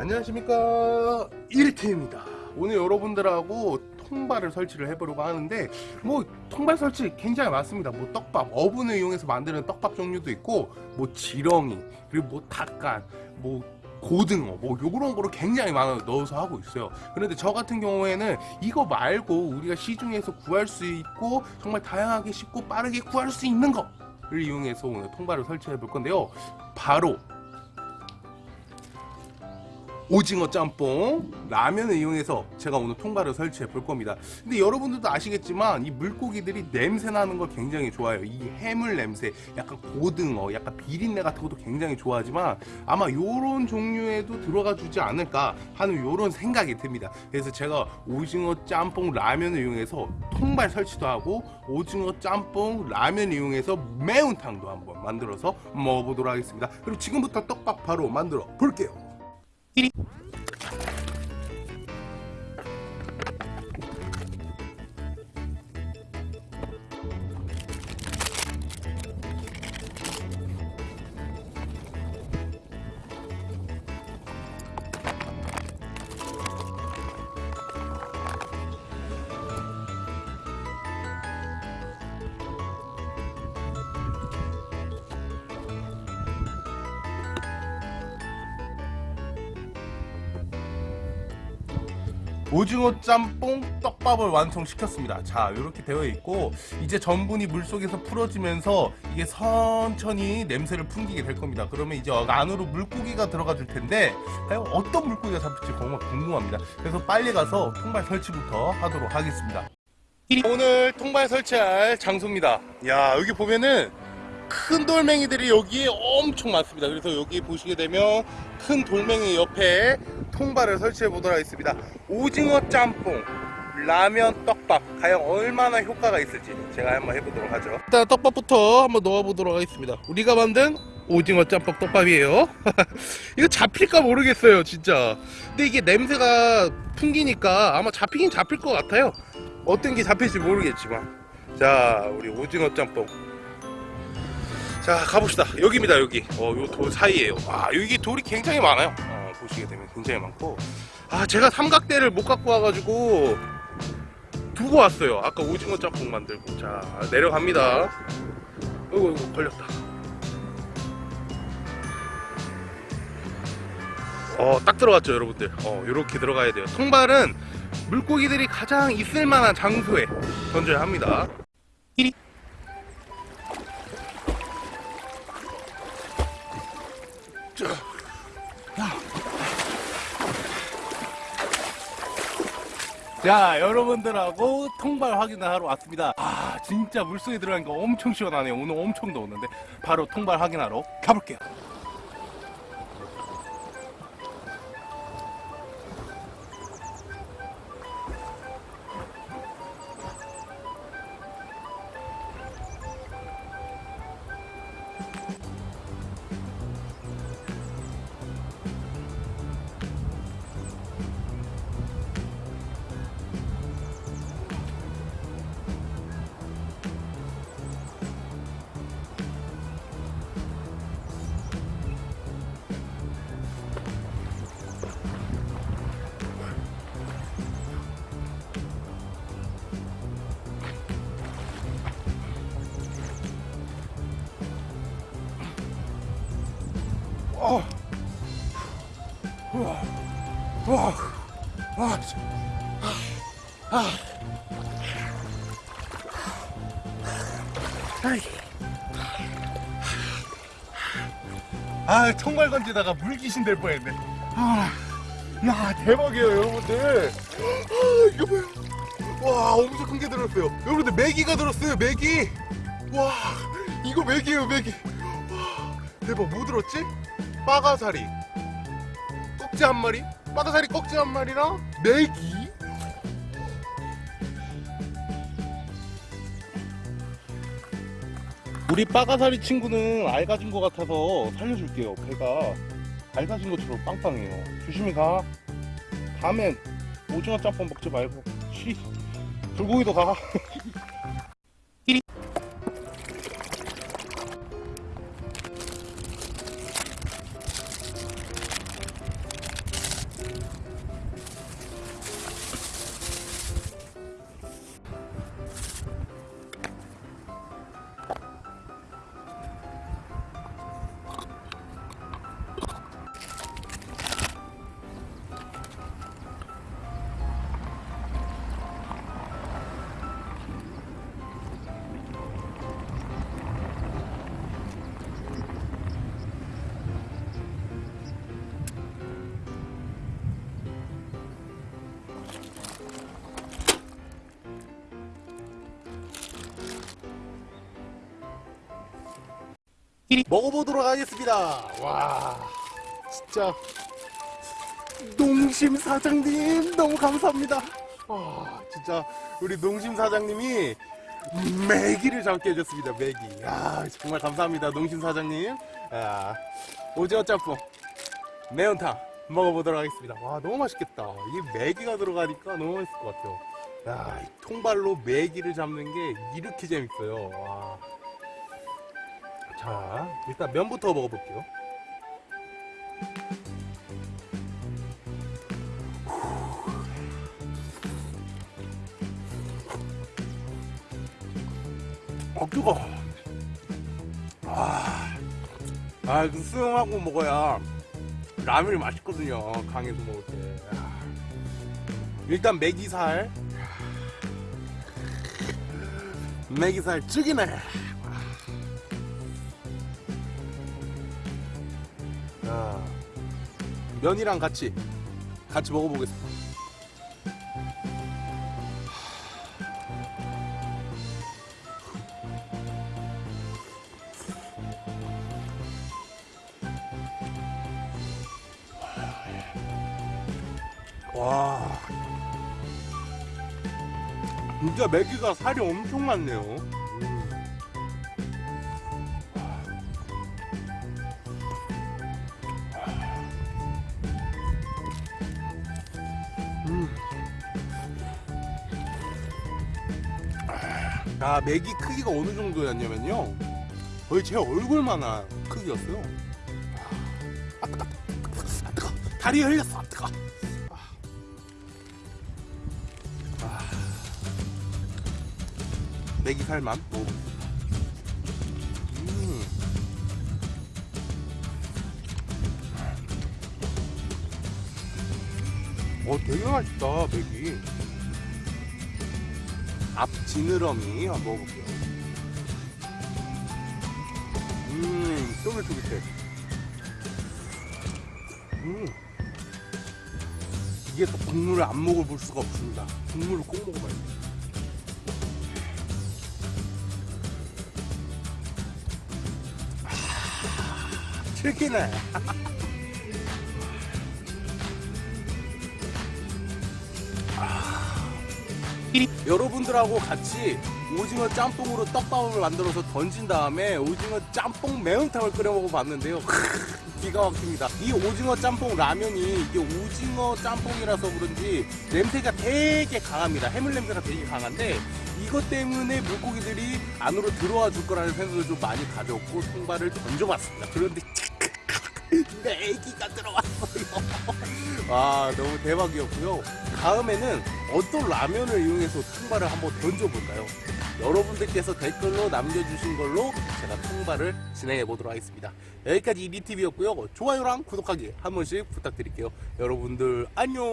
안녕하십니까. 1팀입니다. 오늘 여러분들하고 통발을 설치를 해보려고 하는데 뭐 통발 설치 굉장히 많습니다. 뭐 떡밥 어분을 이용해서 만드는 떡밥 종류도 있고 뭐 지렁이 그리고 뭐 닭간 뭐 고등어 뭐 요런 거를 굉장히 많아 넣어서 하고 있어요. 그런데 저 같은 경우에는 이거 말고 우리가 시중에서 구할 수 있고 정말 다양하게 쉽고 빠르게 구할 수 있는 거를 이용해서 오늘 통발을 설치해 볼 건데요. 바로 오징어 짬뽕 라면을 이용해서 제가 오늘 통발을 설치해 볼 겁니다. 근데 여러분들도 아시겠지만 이 물고기들이 냄새 나는 걸 굉장히 좋아해요. 이 해물 냄새 약간 고등어 약간 비린내 같은 것도 굉장히 좋아하지만 아마 요런 종류에도 들어가 주지 않을까 하는 요런 생각이 듭니다. 그래서 제가 오징어 짬뽕 라면을 이용해서 통발 설치도 하고 오징어 짬뽕 라면 이용해서 매운탕도 한번 만들어서 먹어보도록 하겠습니다. 그리고 지금부터 떡밥 바로 만들어 볼게요 Dee -dee. 오징어 짬뽕 떡밥을 완성시켰습니다. 자 이렇게 되어 있고 이제 전분이 물속에서 풀어지면서 이게 천천히 냄새를 풍기게 될 겁니다. 그러면 이제 안으로 물고기가 들어가 줄 텐데 과연 어떤 물고기가 잡힐지 정말 궁금합니다. 그래서 빨리 가서 통발 설치부터 하도록 하겠습니다. 오늘 통발 설치할 장소입니다. 야 여기 보면은 큰 돌멩이들이 여기에 엄청 많습니다. 그래서 여기 보시게 되면 큰 돌멩이 옆에 통발을 설치해 보도록 하겠습니다. 오징어 짬뽕 라면 떡밥 과연 얼마나 효과가 있을지 제가 한번 해보도록 하죠. 일단 떡밥부터 한번 넣어 보도록 하겠습니다. 우리가 만든 오징어 짬뽕 떡밥이에요. 이거 잡힐까 모르겠어요 진짜. 근데 이게 냄새가 풍기니까 아마 잡히긴 잡힐 것 같아요. 어떤 게 잡힐지 모르겠지만. 자 우리 오징어 짬뽕. 자 가봅시다. 여기입니다 여기. 어요 돌 사이에요. 와 여기 돌이 굉장히 많아요. 어, 보시게 되면 굉장히 많고. 아 제가 삼각대를 못 갖고 와가지고 두고 왔어요. 아까 오징어 짬뽕 만들고. 자 내려갑니다. 어이구 이거 걸렸다. 어딱 들어갔죠 여러분들. 어 요렇게 들어가야 돼요. 통발은 물고기들이 가장 있을만한 장소에 던져야 합니다. 자 여러분들하고 통발 확인을 하러 왔습니다. 아 진짜 물속에 들어가니까 엄청 시원하네요. 오늘 엄청 더웠는데. 바로 통발 확인하러 가볼게요 아, 통발 건지다가 물귀신 될 뻔했네. 아, 야, 대박이에요, 여러분들. 아, 이거 뭐야? 와, 엄청 큰 게 들었어요. 여러분들, 메기가 들었어요, 메기. 와, 이거 메기예요, 메기. 와, 대박, 뭐 들었지? 빠가사리. 꺽지 한 마리? 빠가사리 꺽지 한 마리랑 메기? 우리 빠가사리 친구는 알가진 것 같아서 살려줄게요. 배가 알가진 것처럼 빵빵해요. 조심히 가. 다음엔 오징어 짬뽕 먹지 말고. 쉬 불고기도 가 먹어보도록 하겠습니다. 와, 진짜 농심 사장님 너무 감사합니다. 와, 진짜 우리 농심 사장님이 메기를 잡게 해줬습니다. 메기. 야, 정말 감사합니다, 농심 사장님. 야, 오징어 짬뽕, 매운탕 먹어보도록 하겠습니다. 와, 너무 맛있겠다. 이게 메기가 들어가니까 너무 맛있을 것 같아요. 야, 이 통발로 메기를 잡는 게 이렇게 재밌어요. 와. 자, 일단 면부터 먹어볼게요. 어, 뜨거. 아, 아, 그 수영하고 먹어야 라면이 맛있거든요. 강에서 먹을 때. 아. 일단 메기살. 메기살 죽이네. 자, 면이랑 같이 같이 먹어보겠습니다. 와, 진짜 메기가 살이 엄청 많네요. 아, 맥이 크기가 어느 정도였냐면요. 거의 제 얼굴만한 크기였어요. 아, 뜨거, 아, 뜨거, 다리 흘렸어, 아, 뜨거. 아, 맥이 살만 먹어보겠습니다. 음. 어, 되게 맛있다, 맥이. 앞 지느러미 한번 먹어볼게요. 음, 쫄깃쫄깃해. 음. 이게 또 국물을 안 먹어볼 수가 없습니다. 국물을 꼭 먹어봐야 돼. 아, 튀기네. 여러분들하고 같이 오징어 짬뽕으로 떡밥을 만들어서 던진 다음에 오징어 짬뽕 매운탕을 끓여 먹어봤는데요. 기가 막힙니다. 이 오징어 짬뽕 라면이 이게 오징어 짬뽕이라서 그런지 냄새가 되게 강합니다. 해물 냄새가 되게 강한데 이것 때문에 물고기들이 안으로 들어와 줄 거라는 생각을 좀 많이 가졌고 통발을 던져봤습니다. 그런데 내기가 들어왔어요. 와 너무 대박이었고요. 다음에는 어떤 라면을 이용해서 통발을 한번 던져볼까요? 여러분들께서 댓글로 남겨주신 걸로 제가 통발을 진행해 보도록 하겠습니다. 여기까지 이리TV였고요. 좋아요랑 구독하기 한 번씩 부탁드릴게요. 여러분들 안녕.